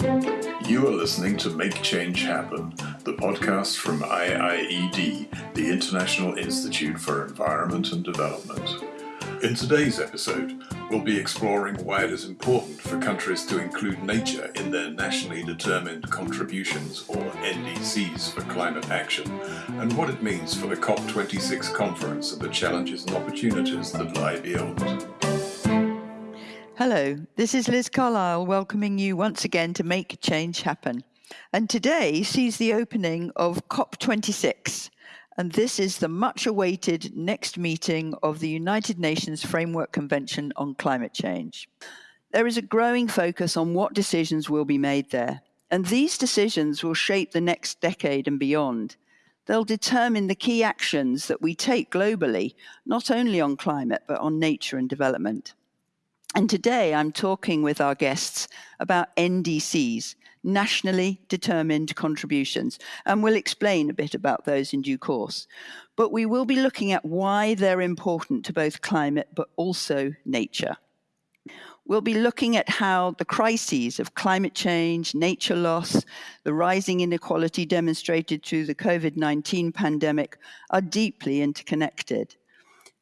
You are listening to Make Change Happen, the podcast from IIED, the International Institute for Environment and Development. In today's episode, we'll be exploring why it is important for countries to include nature in their nationally determined contributions, or NDCs, for climate action, and what it means for the COP26 conference and the challenges and opportunities that lie beyond. Hello, this is Liz Carlile welcoming you once again to Make Change Happen. And today sees the opening of COP26, and this is the much awaited next meeting of the United Nations Framework Convention on Climate Change. There is a growing focus on what decisions will be made there, and these decisions will shape the next decade and beyond. They'll determine the key actions that we take globally, not only on climate, but on nature and development. And today I'm talking with our guests about NDCs, nationally determined contributions, and we'll explain a bit about those in due course. But we will be looking at why they're important to both climate but also nature. We'll be looking at how the crises of climate change, nature loss, the rising inequality demonstrated through the COVID 19 pandemic are deeply interconnected.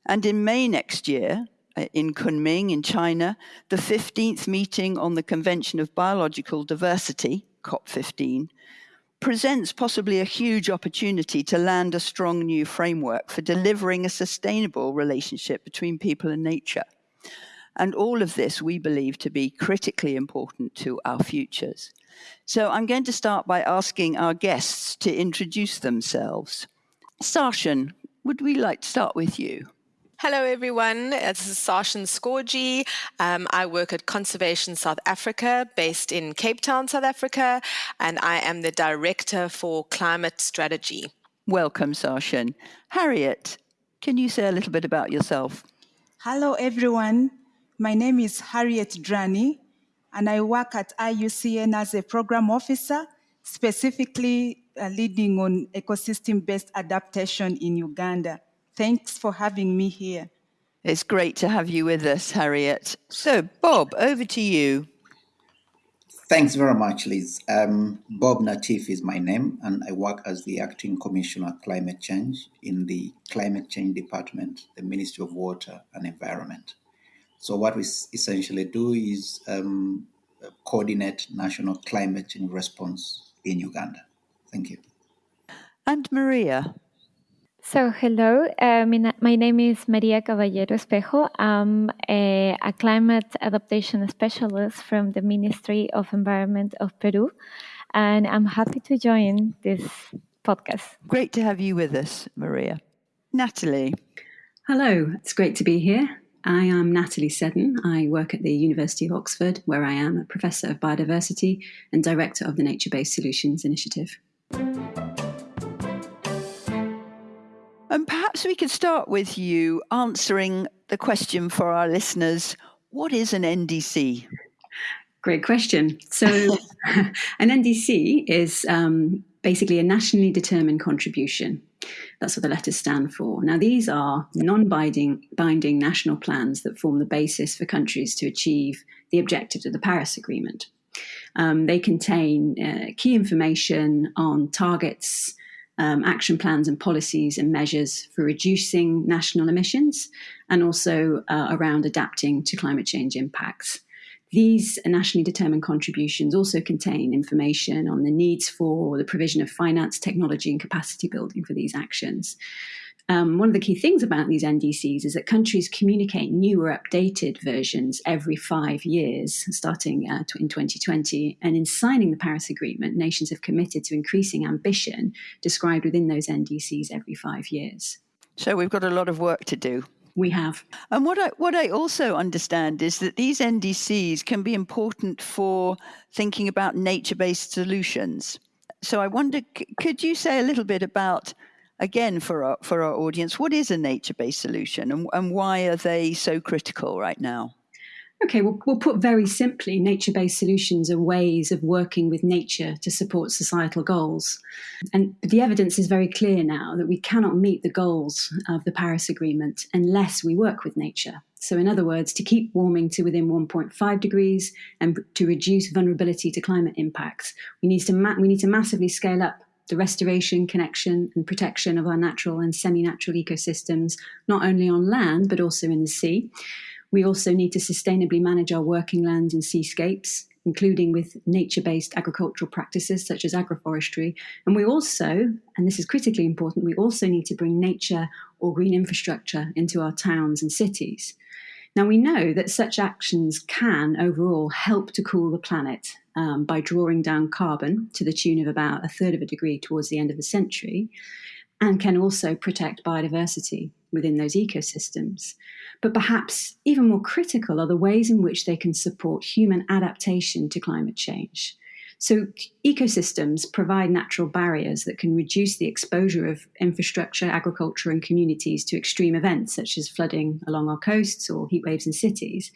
And in May next year, Uh, in Kunming in China, the 15th meeting on the Convention of Biological Diversity, COP15, presents possibly a huge opportunity to land a strong new framework for delivering a sustainable relationship between people and nature. And all of this we believe to be critically important to our futures. So I'm going to start by asking our guests to introduce themselves. Sarshen, would we like to start with you? Hello, everyone. This is Sarshen Scorgie. Um, I work at Conservation South Africa, based in Cape Town, South Africa, and I am the Director for Climate Strategy. Welcome, Sarshen. Harriet, can you say a little bit about yourself? Hello, everyone. My name is Harriet Drani, and I work at IUCN as a program officer, specifically uh, leading on ecosystem based adaptation in Uganda. Thanks for having me here. It's great to have you with us, Harriet. So, Bob, over to you. Thanks very much, Liz. Um, Bob Natifu is my name, and I work as the Acting Commissioner of Climate Change in the Climate Change Department, the Ministry of Water and Environment. So, what we essentially do is um, coordinate national climate change response in Uganda. Thank you. And Maria. So, hello, uh, my name is Maria Caballero Espejo. I'm a, a, climate adaptation specialist from the Ministry of Environment of Peru, and I'm happy to join this podcast. Great to have you with us, Maria. Natalie. Hello, it's great to be here. I am Natalie Seddon. I work at the University of Oxford, where I am a professor of biodiversity and director of the Nature Based Solutions Initiative. And perhaps we could start with you answering the question for our listeners what is an NDC? Great question. So, an NDC is um, basically a nationally determined contribution. That's what the letters stand for. Now, these are non binding binding national plans that form the basis for countries to achieve the objectives of the Paris Agreement. Um, they contain uh, key information on targets, um, action plans and policies and measures for reducing national emissions and also uh, around adapting to climate change impacts. These nationally determined contributions also contain information on the needs for the provision of finance, technology, and capacity building for these actions. Um, one of the key things about these NDCs is that countries communicate new or updated versions every five years, starting uh, in 2020. And in signing the Paris Agreement, nations have committed to increasing ambition described within those NDCs every five years. So we've got a lot of work to do. We have. And what I, what I also understand is that these NDCs can be important for thinking about nature based solutions. So I wonder, could you say a little bit about again for our for our audience what is a nature-based solution and, and why are they so critical right now Okay, we'll, we'll put very simply nature based solutions are ways of working with nature to support societal goals. And the evidence is very clear now that we cannot meet the goals of the Paris Agreement unless we work with nature. So, in other words, to keep warming to within 1.5 degrees and to reduce vulnerability to climate impacts, we need to, we need to massively scale up the restoration, connection, and protection of our natural and semi natural ecosystems, not only on land but also in the sea. We also need to sustainably manage our working lands and seascapes, including with nature based agricultural practices such as agroforestry. And we also, and this is critically important, we also need to bring nature or green infrastructure into our towns and cities. Now, we know that such actions can overall help to cool the planet um, by drawing down carbon to the tune of about a third of a degree towards the end of the century, and can also protect biodiversity within those ecosystems. But perhaps even more critical are the ways in which they can support human adaptation to climate change. So, ecosystems provide natural barriers that can reduce the exposure of infrastructure, agriculture, and communities to extreme events such as flooding along our coasts or heat waves in cities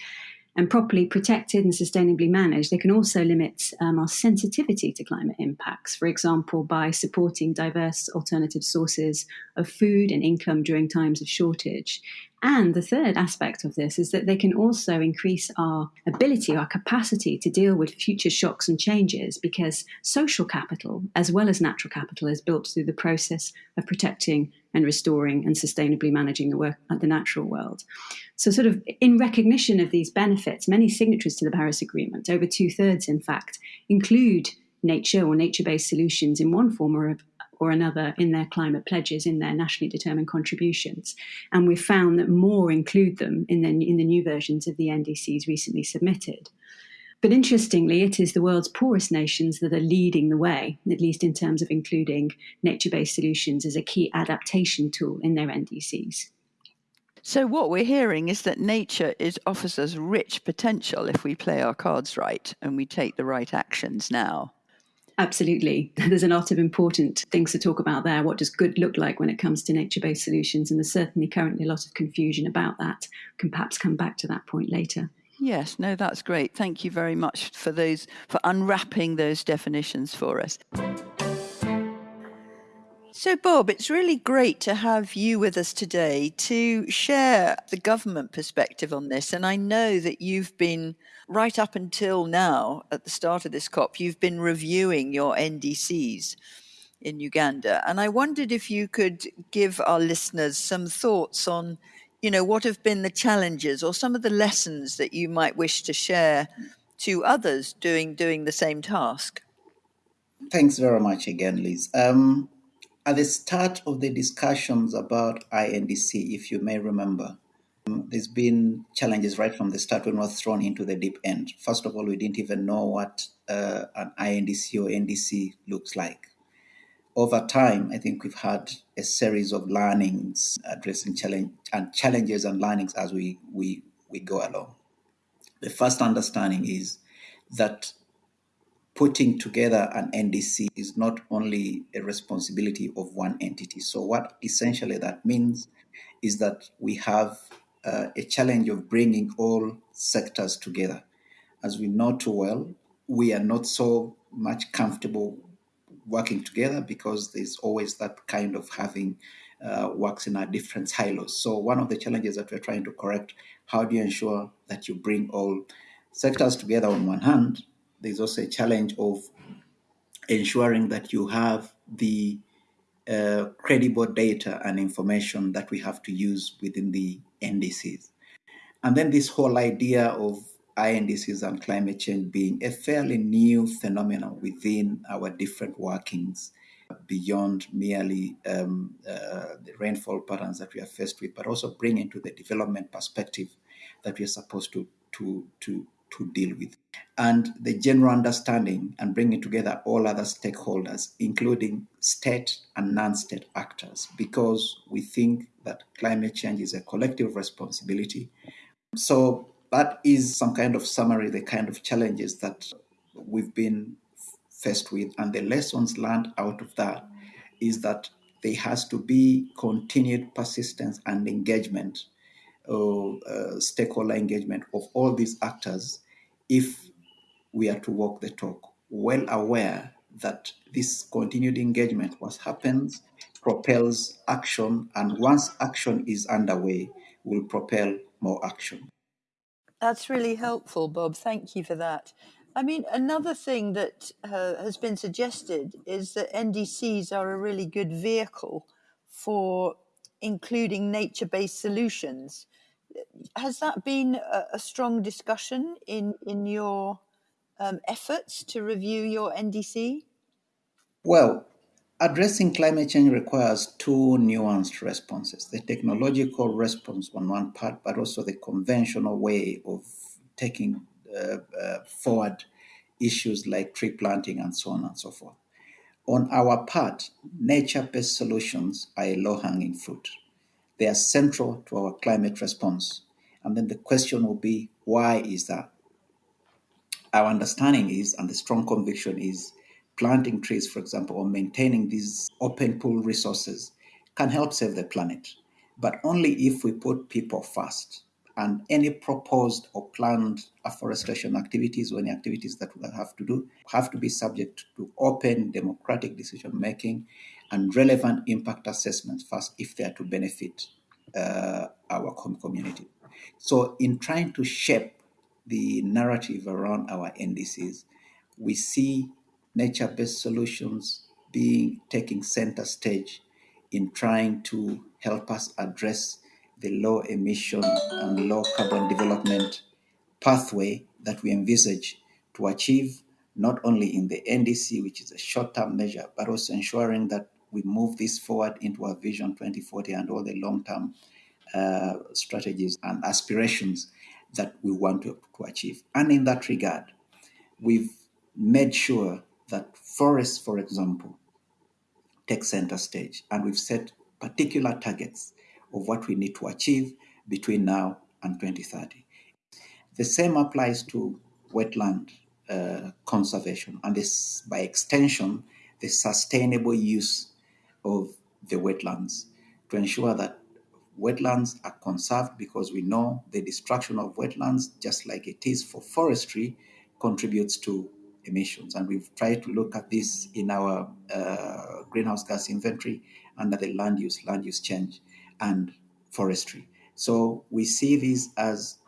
and properly protected and sustainably managed, they can also limit um, our sensitivity to climate impacts, for example, by supporting diverse alternative sources of food and income during times of shortage. And the third aspect of this is that they can also increase our ability, our capacity to deal with future shocks and changes because social capital, as well as natural capital, is built through the process of protecting and restoring and sustainably managing the work at the natural world. So, sort of in recognition of these benefits, many signatories to the Paris Agreement, over two thirds in fact, include nature or nature based solutions in one form or or another in their climate pledges, in their nationally determined contributions. And we've found that more include them in the, in the new versions of the NDCs recently submitted. But interestingly, it is the world's poorest nations that are leading the way, at least in terms of including nature based solutions as a key adaptation tool in their NDCs. So, what we're hearing is that nature is, offers us rich potential if we play our cards right and we take the right actions now. Absolutely. There's a lot of important things to talk about there. What does good look like when it comes to nature based solutions? And there's certainly currently a lot of confusion about that. Can perhaps come back to that point later. Yes, no, that's great. Thank you very much for those for unwrapping those definitions for us. So, Bob, it's really great to have you with us today to share the government perspective on this. And I know that you've been, right up until now, at the start of this COP, you've been reviewing your NDCs in Uganda. And I wondered if you could give our listeners some thoughts on, you know, what have been the challenges or some of the lessons that you might wish to share to others doing doing the same task. Thanks very much again, Liz. Um, at the start of the discussions about INDC, if you may remember, um, there's been challenges right from the start when we were thrown into the deep end. First of all, we didn't even know what uh, an INDC or NDC looks like. Over time, I think we've had a series of learnings addressing challenge and challenges and learnings as we, we, we go along. The first understanding is that putting together an NDC is not only a responsibility of one entity. So, what essentially that means is that we have uh, a challenge of bringing all sectors together. As we know too well, we are not so much comfortable working together because there's always that kind of having uh, works in our different silos. So, one of the challenges that we're trying to correct how do you ensure that you bring all sectors together on one hand there's also a challenge of ensuring that you have the uh, credible data and information that we have to use within the NDCs. And then this whole idea of INDCs and climate change being a fairly new phenomenon within our different workings beyond merely um, uh, the rainfall patterns that we are faced with, but also bring into the development perspective that we are supposed to, to, to, to deal with. And the general understanding and bringing together all other stakeholders, including state and non state actors, because we think that climate change is a collective responsibility. So, that is some kind of summary, the kind of challenges that we've been faced with. And the lessons learned out of that is that there has to be continued persistence and engagement stakeholder engagement of all these actors if we are to walk the talk, well aware that this continued engagement, what happens, propels action, and once action is underway, will propel more action. That's really helpful, Bob. Thank you for that. I mean, another thing that uh, has been suggested is that NDCs are a really good vehicle for including nature based solutions. Has that been a, a strong discussion in, in your um, efforts to review your NDC? Well, addressing climate change requires two nuanced responses the technological response on one part, but also the conventional way of taking uh, uh, forward issues like tree planting and so on and so forth. On our part, nature based solutions are a low hanging fruit. They are central to our climate response. And then the question will be why is that? Our understanding is, and the strong conviction is, planting trees, for example, or maintaining these open pool resources can help save the planet, but only if we put people first. And any proposed or planned afforestation activities or any activities that we have to do have to be subject to open democratic decision making and relevant impact assessments first if they are to benefit uh, our community. So, in trying to shape the narrative around our NDCs, we see nature-based solutions being taking center stage in trying to help us address the low emission and low carbon development pathway that we envisage to achieve not only in the NDC, which is a short term measure, but also ensuring that we move this forward into our Vision 2040 and all the long term uh, strategies and aspirations that we want to, to achieve. And in that regard, we've made sure that forests, for example, take center stage. And we've set particular targets of what we need to achieve between now and 2030. The same applies to wetland uh, conservation and this, by extension, the sustainable use of the wetlands to ensure that wetlands are conserved because we know the destruction of wetlands, just like it is for forestry, contributes to emissions. And we've tried to look at this in our uh, greenhouse gas inventory under the land use, land use change, and forestry. So we see these as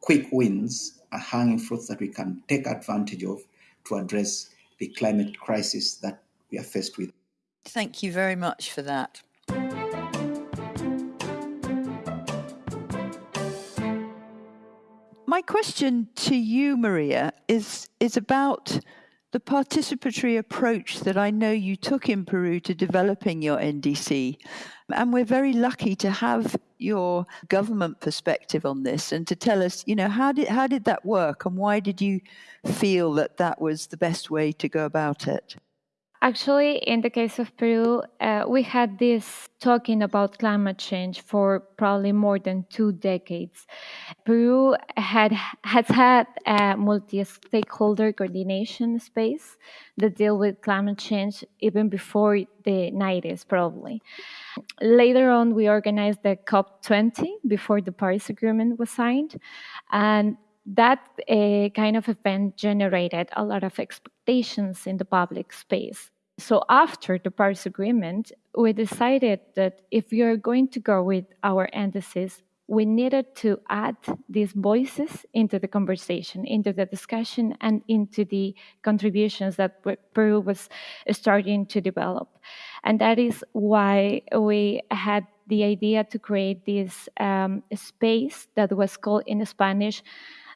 quick wins, a hanging fruit that we can take advantage of to address the climate crisis that we are faced with. Thank you very much for that. My question to you, Maria, is, is about the participatory approach that I know you took in Peru to developing your NDC. And we're very lucky to have your government perspective on this and to tell us, you know, how did, how did that work and why did you feel that that was the best way to go about it? Actually, in the case of Peru, uh, we had this talking about climate change for probably more than two decades. Peru had has had a multi-stakeholder coordination space that deal with climate change even before the 90s, probably. Later on, we organized the COP20 before the Paris Agreement was signed, and that uh, kind of event generated a lot of expectations in the public space. So, after the Paris Agreement, we decided that if we are going to go with our NDCs, we needed to add these voices into the conversation, into the discussion, and into the contributions that Peru was starting to develop. And that is why we had the idea to create this um, space that was called in Spanish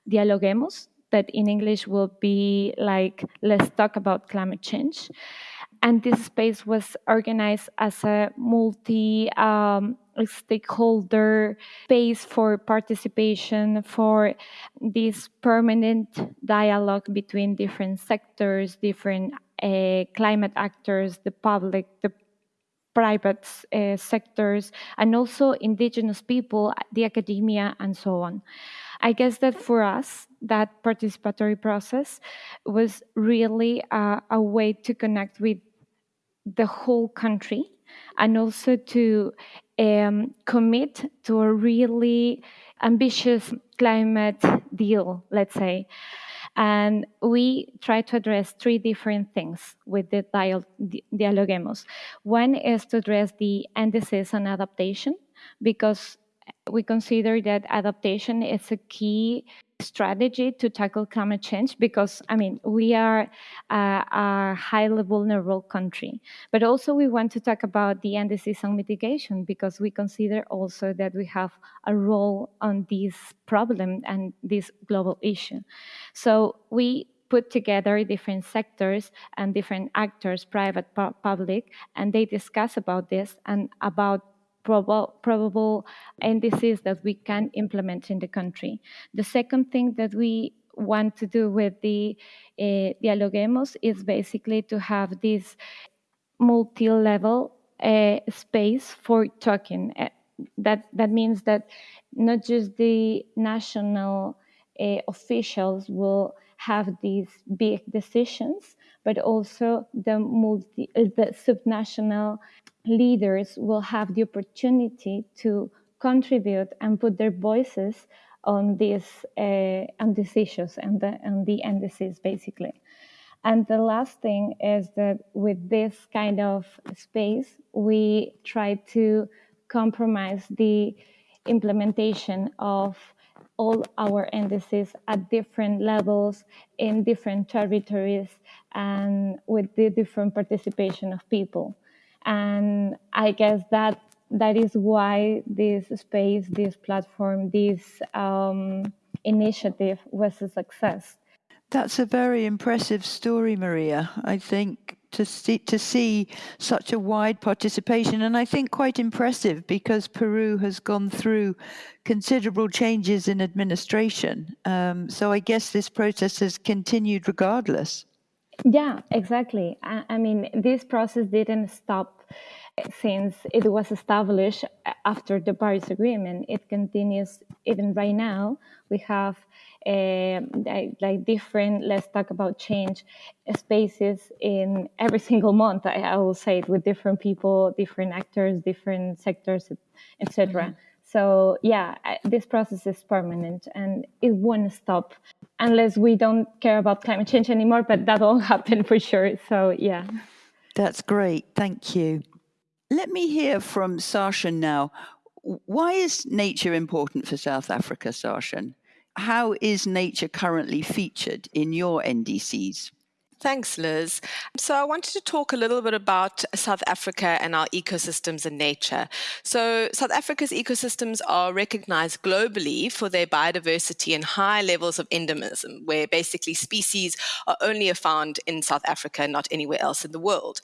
Dialoguemos, that in English will be like, let's talk about climate change. And this space was organized as a multi um, stakeholder space for participation, for this permanent dialogue between different sectors, different uh, climate actors, the public, the private uh, sectors, and also indigenous people, the academia, and so on. I guess that for us, that participatory process was really a way to connect with the whole country and also to um, commit to a really ambitious climate deal, let's say. And we try to address three different things with the Dialoguemos. One is to address the NDCs and adaptation, because we consider that adaptation is a key strategy to tackle climate change because i mean we are uh, a highly vulnerable country. But also we want to talk about the NDCs on mitigation because we consider also that we have a role on this problem and this global issue. So we put together different sectors and different actors private pu- public and they discuss about this and about probable, probable NDCs that we can implement in the country. The second thing that we want to do with the uh, Dialoguemos is basically to have this multi-level uh, space for talking. Uh, that that means that not just the national uh, officials will have these big decisions, but also the multi, the subnational leaders will have the opportunity to contribute and put their voices on these uh, on these issues and the and the NDCs basically. And the last thing is that with this kind of space, we try to compromise the implementation of all our NDCs at different levels in different territories and with the different participation of people. And I guess that that is why this space, this platform, this um, initiative was a success. That's a very impressive story, Maria. I think to see to see such a wide participation, and I think quite impressive because Peru has gone through considerable changes in administration. Um, so I guess this process has continued regardless. Yeah, exactly. I, I mean, this process didn't stop since it was established after the Paris Agreement. It continues even right now. We have uh, like, different, let's talk about change spaces in every single month. I, I, will say it with different people, different actors, different sectors, etc. So yeah, this process is permanent and it won't stop unless we don't care about climate change anymore, but that will happen for sure. So yeah. That's great. Thank you. Let me hear from Sarshen now. Why is nature important for South Africa, Sarshen? How is nature currently featured in your NDCs? Thanks, Liz. So, I wanted to talk a little bit about South Africa and our ecosystems and nature. So, South Africa's ecosystems are recognized globally for their biodiversity and high levels of endemism, where basically species are only found in South Africa, not anywhere else in the world.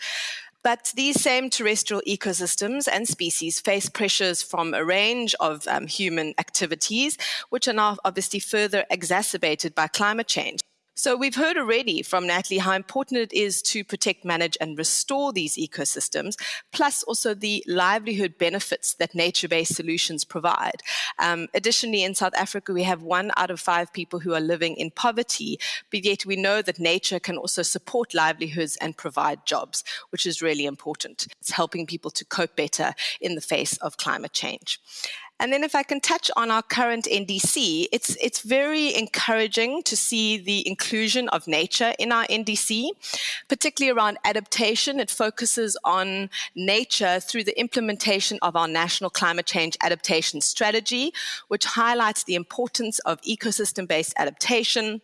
But these same terrestrial ecosystems and species face pressures from a range of um, human activities, which are now obviously further exacerbated by climate change. So we've heard already from Natalie how important it is to protect, manage, and restore these ecosystems, plus also the livelihood benefits that nature-based solutions provide. Um, additionally, in South Africa, we have one out of five people who are living in poverty, but yet we know that nature can also support livelihoods and provide jobs, which is really important. It's helping people to cope better in the face of climate change. And then if I can touch on our current NDC, it's, it's very encouraging to see the inclusion of nature in our NDC, particularly around adaptation. It focuses on nature through the implementation of our national climate change adaptation strategy, which highlights the importance of ecosystem-based adaptation,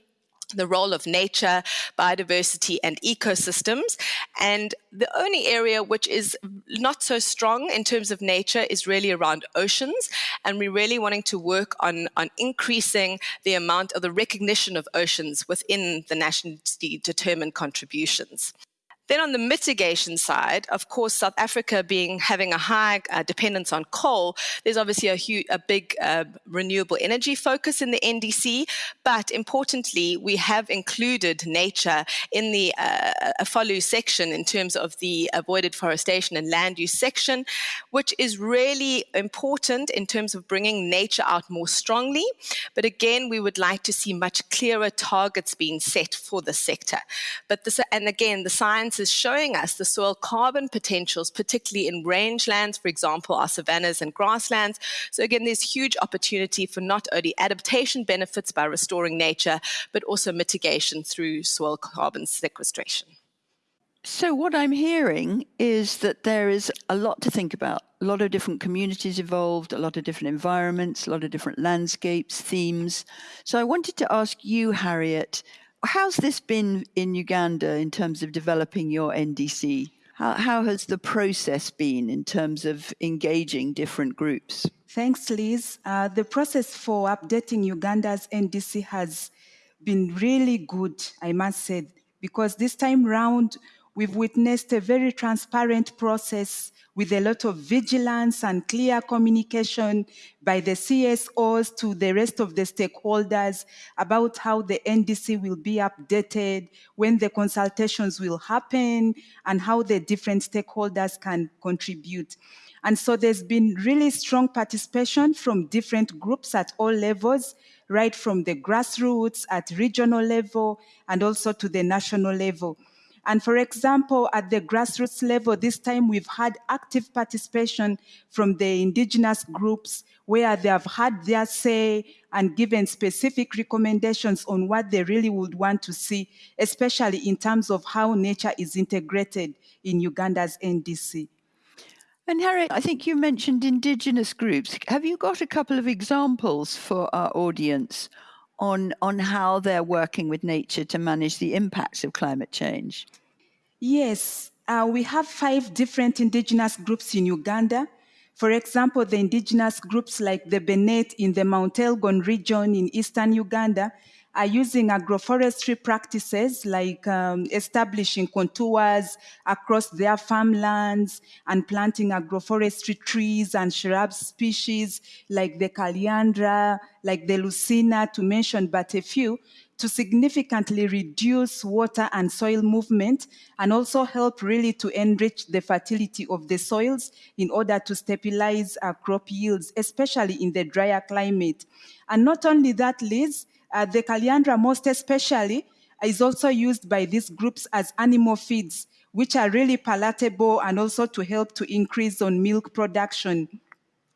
the role of nature, biodiversity, and ecosystems. And the only area which is not so strong in terms of nature is really around oceans. And we're really wanting to work on, on increasing the amount of the recognition of oceans within the nationally determined contributions. Then on the mitigation side, of course, South Africa being having a high uh, dependence on coal, there's obviously a, a big uh, renewable energy focus in the NDC. But importantly, we have included nature in the uh, section in terms of the avoided forestation and land use section, which is really important in terms of bringing nature out more strongly. But again, we would like to see much clearer targets being set for the sector. But this, and again, the science science is showing us the soil carbon potentials, particularly in rangelands, for example, our savannas and grasslands. So again, there's huge opportunity for not only adaptation benefits by restoring nature, but also mitigation through soil carbon sequestration. So, what I'm hearing is that there is a lot to think about. A lot of different communities involved, a lot of different environments, a lot of different landscapes, themes. So, I wanted to ask you, Harriet, how's this been in Uganda in terms of developing your NDC? How, how has the process been in terms of engaging different groups? Thanks, Liz. Uh, the process for updating Uganda's NDC has been really good, I must say, because this time round, We've witnessed a very transparent process with a lot of vigilance and clear communication by the CSOs to the rest of the stakeholders about how the NDC will be updated, when the consultations will happen, and how the different stakeholders can contribute. And so there's been really strong participation from different groups at all levels, right from the grassroots at regional level and also to the national level. And for example, at the grassroots level, this time we've had active participation from the indigenous groups where they have had their say and given specific recommendations on what they really would want to see, especially in terms of how nature is integrated in Uganda's NDC. And Harriet, I think you mentioned indigenous groups. Have you got a couple of examples for our audience on, on how they're working with nature to manage the impacts of climate change? Yes, uh, we have five different indigenous groups in Uganda. For example, the indigenous groups like the Benet in the Mount Elgon region in eastern Uganda are using agroforestry practices like um, establishing contours across their farmlands and planting agroforestry trees and shrub species like the Calliandra, like the Leucaena, to mention but a few, to significantly reduce water and soil movement and also help really to enrich the fertility of the soils in order to stabilize our crop yields, especially in the drier climate. And not only that, Liz, uh, the Calliandra most especially is also used by these groups as animal feeds, which are really palatable and also to help to increase on milk production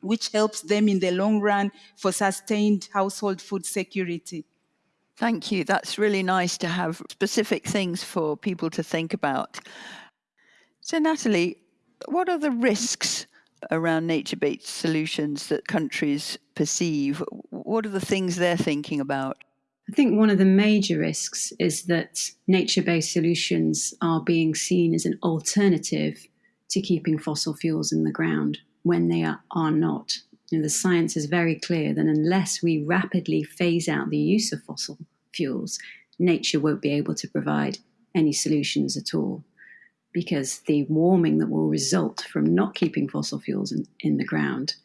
which helps them in the long run for sustained household food security. Thank you. That's really nice to have specific things for people to think about. So, Natalie, what are the risks around nature based solutions that countries perceive? What are the things they're thinking about? I think one of the major risks is that nature based solutions are being seen as an alternative to keeping fossil fuels in the ground when they are, are not. You know, the science is very clear that unless we rapidly phase out the use of fossil fuels, nature won't be able to provide any solutions at all. Because the warming that will result from not keeping fossil fuels in, in the ground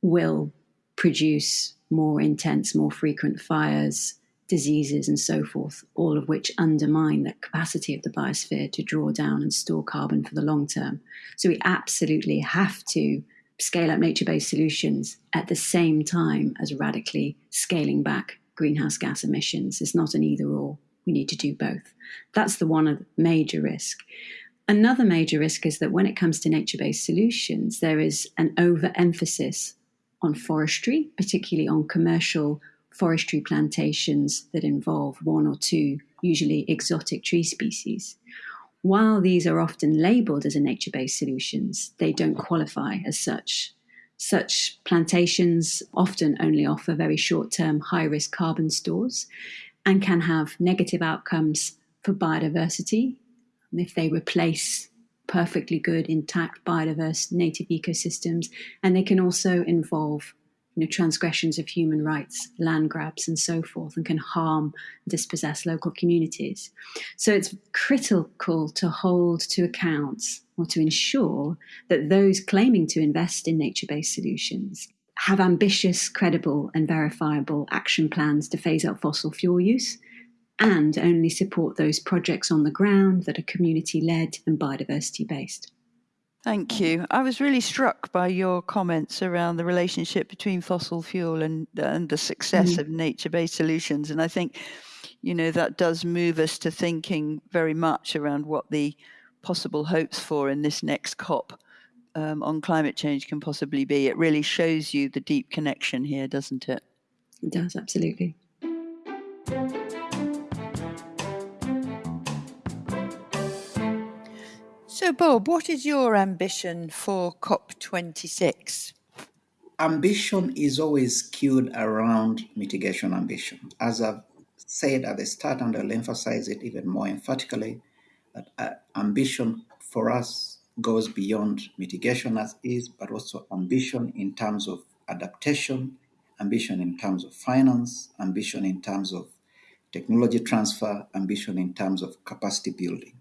will produce more intense, more frequent fires, diseases, and so forth, all of which undermine the capacity of the biosphere to draw down and store carbon for the long term. So we absolutely have to scale up nature based solutions at the same time as radically scaling back greenhouse gas emissions. It's not an either or. We need to do both. That's the one major risk. Another major risk is that when it comes to nature based solutions, there is an overemphasis on forestry, particularly on commercial forestry plantations that involve one or two, usually exotic tree species. While these are often labeled as a nature based solutions, they don't qualify as such. Such plantations often only offer very short term high risk carbon stores and can have negative outcomes for biodiversity if they replace perfectly good, intact, biodiverse native ecosystems. And they can also involve you know, transgressions of human rights, land grabs, and so forth, and can harm, and dispossess local communities. So it's critical to hold to account or to ensure that those claiming to invest in nature based solutions have ambitious, credible, and verifiable action plans to phase out fossil fuel use and only support those projects on the ground that are community led and biodiversity based. Thank you. I was really struck by your comments around the relationship between fossil fuel and and the success mm-hmm. of nature-based solutions, and I think, you know, that does move us to thinking very much around what the possible hopes for in this next COP um, on climate change can possibly be. It really shows you the deep connection here, doesn't it? It does, absolutely. So, Bob, what is your ambition for COP26? Ambition is always skewed around mitigation ambition. As I've said at the start, and I'll emphasize it even more emphatically, that uh, ambition for us goes beyond mitigation as is, but also ambition in terms of adaptation, ambition in terms of finance, ambition in terms of technology transfer, ambition in terms of capacity building.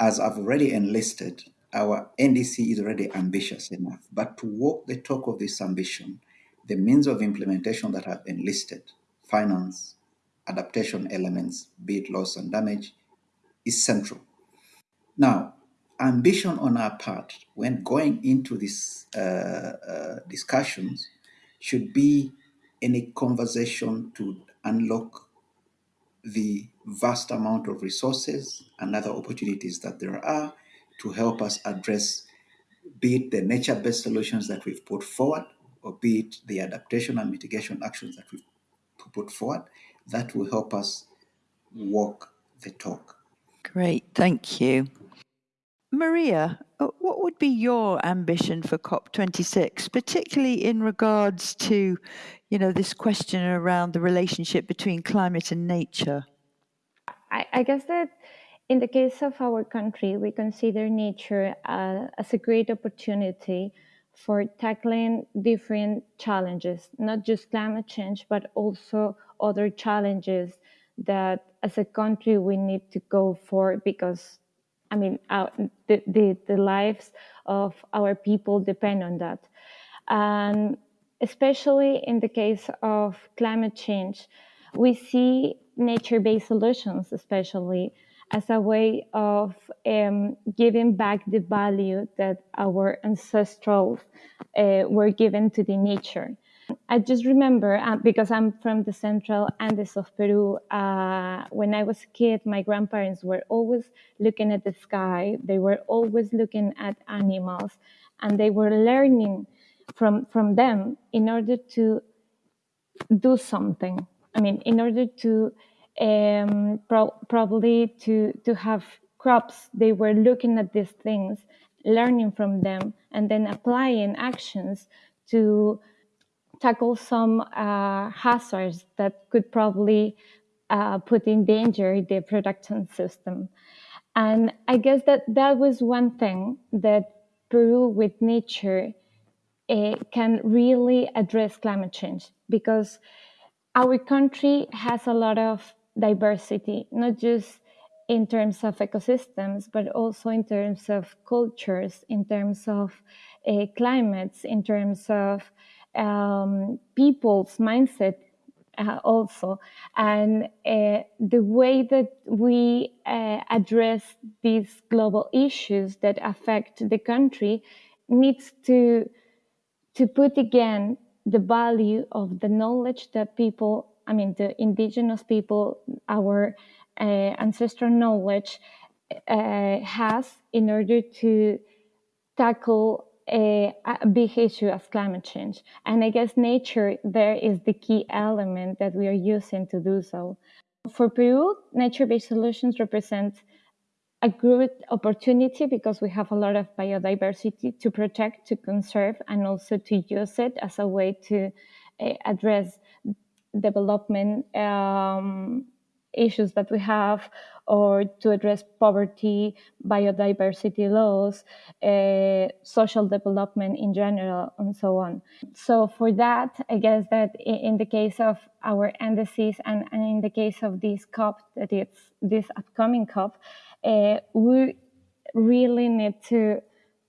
As I've already enlisted, our NDC is already ambitious enough, but to walk the talk of this ambition, the means of implementation that have been listed, finance, adaptation elements, be it loss and damage, is central. Now, ambition on our part when going into these uh, uh, discussions should be in a conversation to unlock the vast amount of resources and other opportunities that there are to help us address be it the nature-based solutions that we've put forward or be it the adaptation and mitigation actions that we've put forward that will help us walk the talk. Great thank you. Maria, uh, what would be your ambition for COP26, particularly in regards to, you know, this question around the relationship between climate and nature? I, I guess that in the case of our country, we consider nature uh, as a great opportunity for tackling different challenges, not just climate change, but also other challenges that as a country we need to go for because I mean, the, the, the lives of our people depend on that. And especially in the case of climate change, we see nature based solutions, especially as a way of um, giving back the value that our ancestors uh, were given to the nature. I just remember uh, because I'm from the central Andes of Peru. Uh, when I was a kid, my grandparents were always looking at the sky. They were always looking at animals, and they were learning from from them in order to do something. I mean, in order to um, pro- probably to to have crops, they were looking at these things, learning from them, and then applying actions to tackle some uh, hazards that could probably uh, put in danger the production system. And I guess that that was one thing that Peru with nature uh, can really address climate change because our country has a lot of diversity, not just in terms of ecosystems, but also in terms of cultures, in terms of uh, climates, in terms of um, people's mindset uh, also. And uh, the way that we address these global issues that affect the country needs to to put again the value of the knowledge that people i mean the indigenous people our uh, ancestral knowledge uh, has in order to tackle a, a, big issue as climate change. And I guess nature there is the key element that we are using to do so. For Peru, nature based solutions represent a good opportunity because we have a lot of biodiversity to protect, to conserve, and also to use it as a way to uh, address development um, issues that we have or to address poverty, biodiversity loss, uh, social development in general, and so on. So, for that, I guess that in the case of our NDCs and, and in the case of this COP, that it's this upcoming COP, uh, we really need to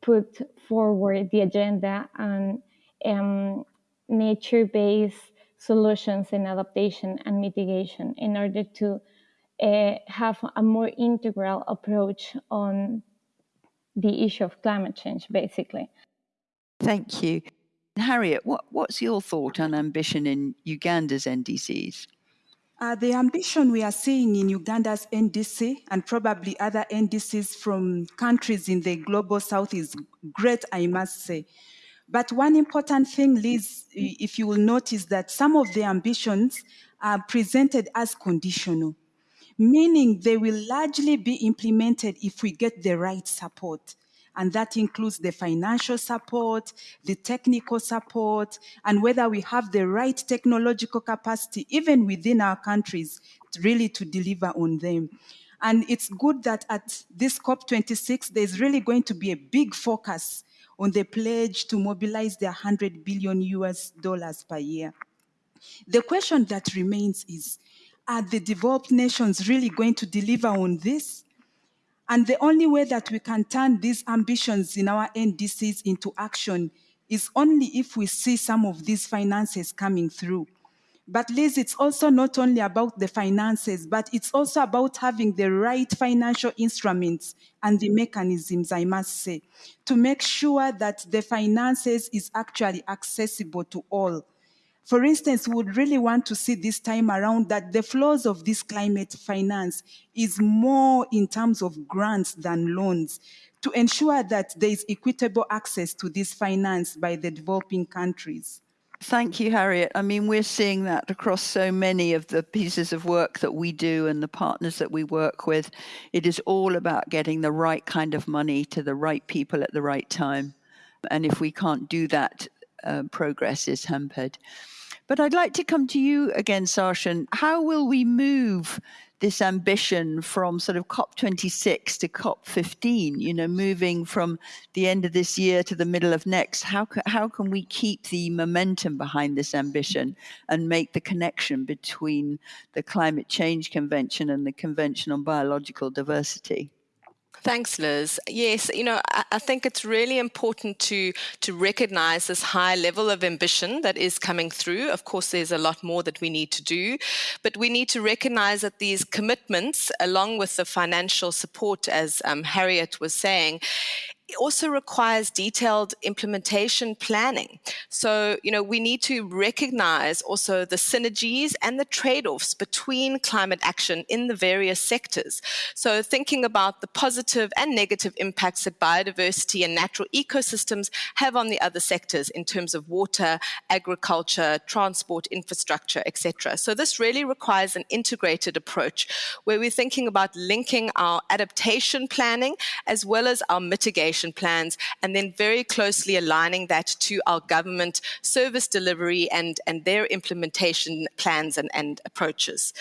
put forward the agenda on um, nature based solutions in adaptation and mitigation in order to uh, have a more integral approach on the issue of climate change, basically. Thank you. Harriet, what, what's your thought on ambition in Uganda's NDCs? Uh, the ambition we are seeing in Uganda's NDC and probably other NDCs from countries in the global south is great, I must say. But one important thing, Liz, if you will notice that some of the ambitions are presented as conditional, meaning they will largely be implemented if we get the right support and that includes the financial support, the technical support, and whether we have the right technological capacity, even within our countries, really to deliver on them. And it's good that at this COP26, there's really going to be a big focus on the pledge to mobilize the 100 billion US dollars per year. The question that remains is, are the developed nations really going to deliver on this? And the only way that we can turn these ambitions in our NDCs into action is only if we see some of these finances coming through. But Liz, it's also not only about the finances, but it's also about having the right financial instruments and the mechanisms, I must say, to make sure that the finances is actually accessible to all for instance, we would really want to see this time around that the flows of this climate finance is more in terms of grants than loans to ensure that there is equitable access to this finance by the developing countries. Thank you, Harriet. I mean, we're seeing that across so many of the pieces of work that we do and the partners that we work with. It is all about getting the right kind of money to the right people at the right time. And if we can't do that, uh, progress is hampered. But I'd like to come to you again, Sarshen. How will we move this ambition from sort of COP26 to COP15, you know, moving from the end of this year to the middle of next? How, how can we keep the momentum behind this ambition and make the connection between the Climate Change Convention and the Convention on Biological Diversity? Thanks, Liz. Yes, you know, I, I, think it's really important to to recognize this high level of ambition that is coming through. Of course, there's a lot more that we need to do, but we need to recognize that these commitments, along with the financial support, as um, Harriet was saying, it also requires detailed implementation planning. So, you know, we need to recognize also the synergies and the trade offs between climate action in the various sectors. So, thinking about the positive and negative impacts that biodiversity and natural ecosystems have on the other sectors in terms of water, agriculture, transport, infrastructure, etc. So, this really requires an integrated approach where we're thinking about linking our adaptation planning as well as our mitigation plans, and then very closely aligning that to our government service delivery and, and their implementation plans and, and approaches.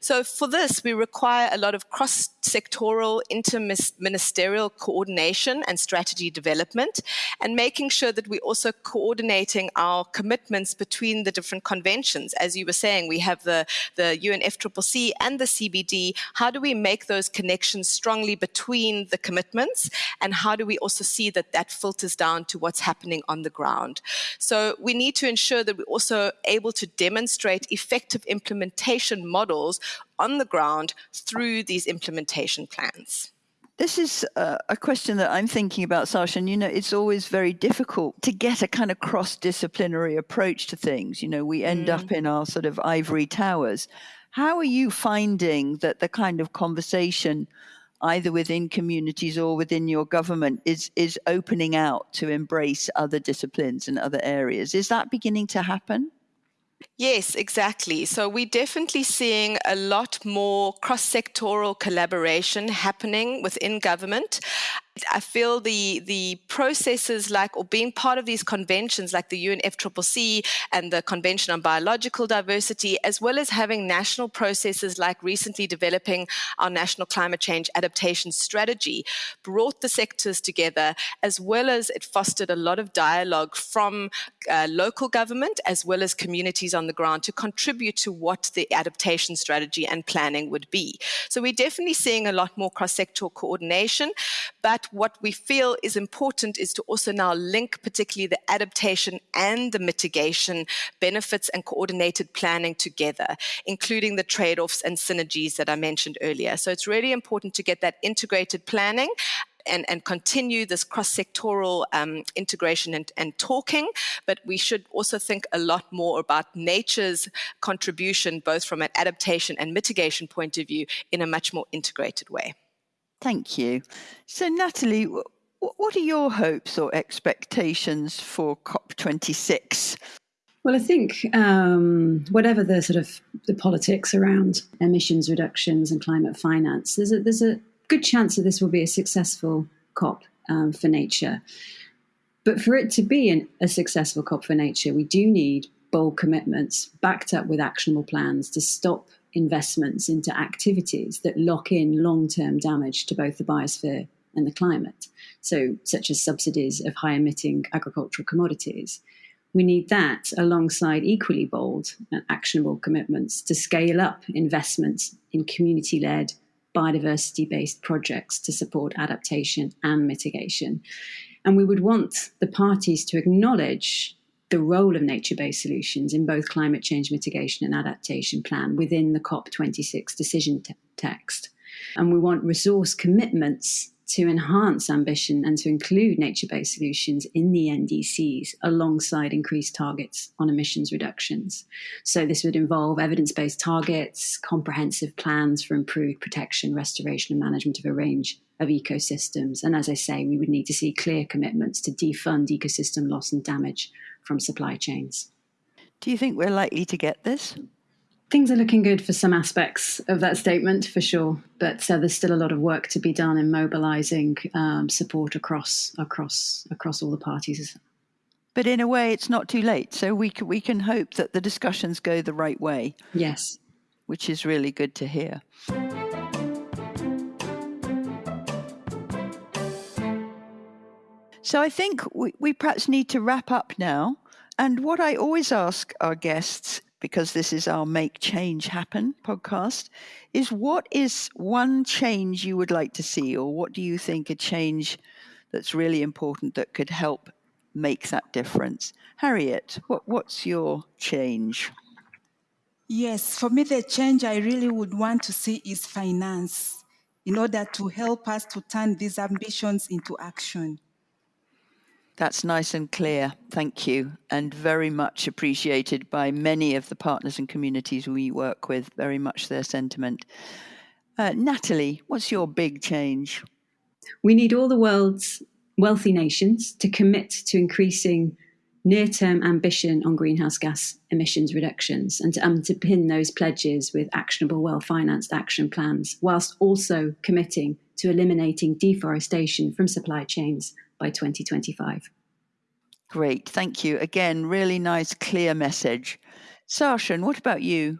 So for this, we require a lot of cross sectoral, inter-ministerial coordination and strategy development, and making sure that we're also coordinating our commitments between the different conventions. As you were saying, we have the, the UNFCCC and the CBD. How do we make those connections strongly between the commitments, and how do we also see that that filters down to what's happening on the ground? So we need to ensure that we're also able to demonstrate effective implementation models on the ground through these implementation plans? This is uh, a question that I'm thinking about, Sasha. And, you know, it's always very difficult to get a kind of cross disciplinary approach to things. You know, we end mm. up in our sort of ivory towers. How are you finding that the kind of conversation, either within communities or within your government, is, is opening out to embrace other disciplines and other areas? Is that beginning to happen? Yes, exactly. So we're definitely seeing a lot more cross sectoral collaboration happening within government. I feel the the processes like or being part of these conventions like the UNFCCC and the Convention on Biological Diversity, as well as having national processes like recently developing our national climate change adaptation strategy, brought the sectors together, as well as it fostered a lot of dialogue from uh, local government as well as communities on the ground to contribute to what the adaptation strategy and planning would be. So we're definitely seeing a lot more cross-sectoral coordination, but what we feel is important is to also now link particularly the adaptation and the mitigation benefits and coordinated planning together, including the trade offs and synergies that I mentioned earlier. So it's really important to get that integrated planning and, and continue this cross sectoral um, integration and, and talking, but we should also think a lot more about nature's contribution, both from an adaptation and mitigation point of view, in a much more integrated way. Thank you. So, Natalie, what are your hopes or expectations for COP26? Well, I think um, whatever the sort of the politics around emissions reductions and climate finance, there's a, there's a good chance that this will be a successful COP um, for nature. But for it to be an, a successful COP for nature, we do need bold commitments backed up with actionable plans to stop investments into activities that lock in long term damage to both the biosphere and the climate, so such as subsidies of high emitting agricultural commodities. We need that alongside equally bold and actionable commitments to scale up investments in community led, biodiversity based projects to support adaptation and mitigation. And we would want the parties to acknowledge the role of nature based solutions in both climate change mitigation and adaptation plan within the COP26 decision te- text. And we want resource commitments to enhance ambition and to include nature based solutions in the NDCs alongside increased targets on emissions reductions. So, this would involve evidence based targets, comprehensive plans for improved protection, restoration, and management of a range of ecosystems. And as I say, we would need to see clear commitments to defund ecosystem loss and damage from supply chains. Do you think we're likely to get this? Things are looking good for some aspects of that statement for sure, but uh, there's still a lot of work to be done in mobilising um, support across across across all the parties. But in a way, it's not too late. So we can, we can hope that the discussions go the right way. Yes, which is really good to hear. So I think we, we perhaps need to wrap up now. And what I always ask our guests because this is our Make Change Happen podcast, is what is one change you would like to see, or what do you think a change that's really important that could help make that difference? Harriet, what, what's your change? Yes, for me, the change I really would want to see is finance in order to help us to turn these ambitions into action. That's nice and clear. Thank you. And very much appreciated by many of the partners and communities we work with, very much their sentiment. Uh, Natalie, what's your big change? We need all the world's wealthy nations to commit to increasing near term ambition on greenhouse gas emissions reductions and to underpin those pledges with actionable, well financed action plans, whilst also committing to eliminating deforestation from supply chains by 2025. Great, thank you. Again, really nice, clear message. Sarshen, what about you?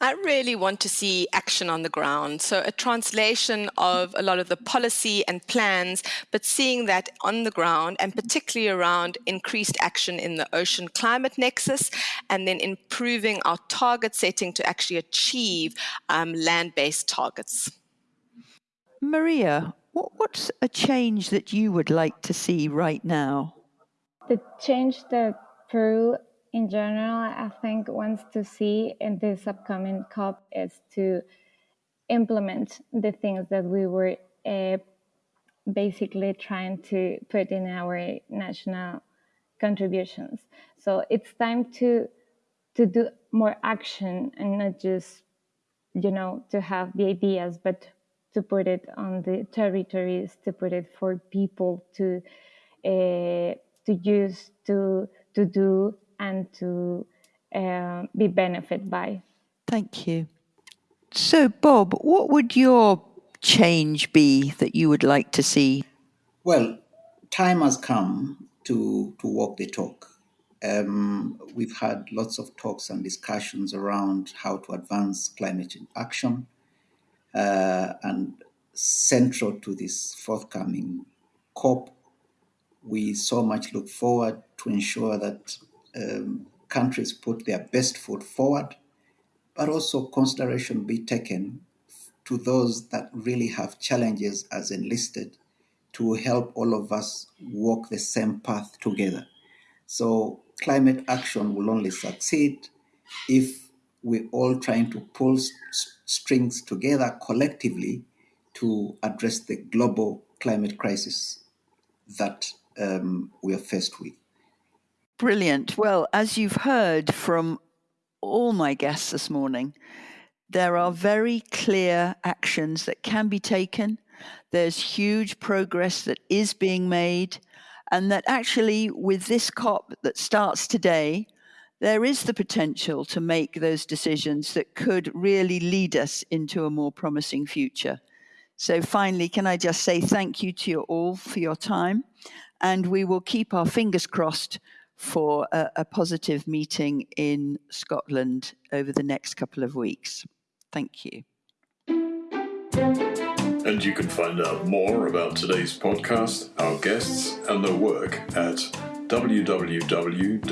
I really want to see action on the ground. So, a translation of a lot of the policy and plans, but seeing that on the ground and particularly around increased action in the ocean climate nexus and then improving our target setting to actually achieve um, land based targets. Maria, what, what's a change that you would like to see right now? The change that Peru in general, I think, wants to see in this upcoming COP is to implement the things that we were uh, basically trying to put in our national contributions. So it's time to to do more action and not just you know to have the ideas, but to put it on the territories, to put it for people to uh, to use, to to do, and to uh, be benefit by. Thank you. So, Bob, what would your change be that you would like to see? Well, time has come to to walk the talk. Um, we've had lots of talks and discussions around how to advance climate action uh, and central to this forthcoming COP, we so much look forward to ensure that um, countries put their best foot forward, but also consideration be taken to those that really have challenges as enlisted to help all of us walk the same path together. So, climate action will only succeed if we're all trying to pull strings together collectively to address the global climate crisis that um, we are faced with. Brilliant. Well, as you've heard from all my guests this morning, there are very clear actions that can be taken. There's huge progress that is being made, and that actually, with this COP that starts today, there is the potential to make those decisions that could really lead us into a more promising future. So, finally, can I just say thank you to you all for your time? And we will keep our fingers crossed for a, a positive meeting in Scotland over the next couple of weeks. Thank you. And you can find out more about today's podcast, our guests, and their work at www.iied.org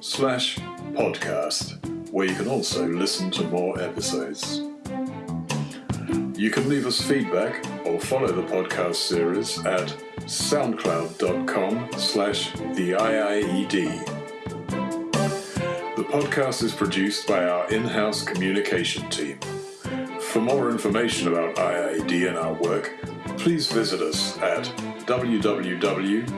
slash podcast, where you can also listen to more episodes. You can leave us feedback or follow the podcast series at soundcloud.com slash the IIED. The podcast is produced by our in-house communication team. For more information about IIED and our work, please visit us at www.iied.org.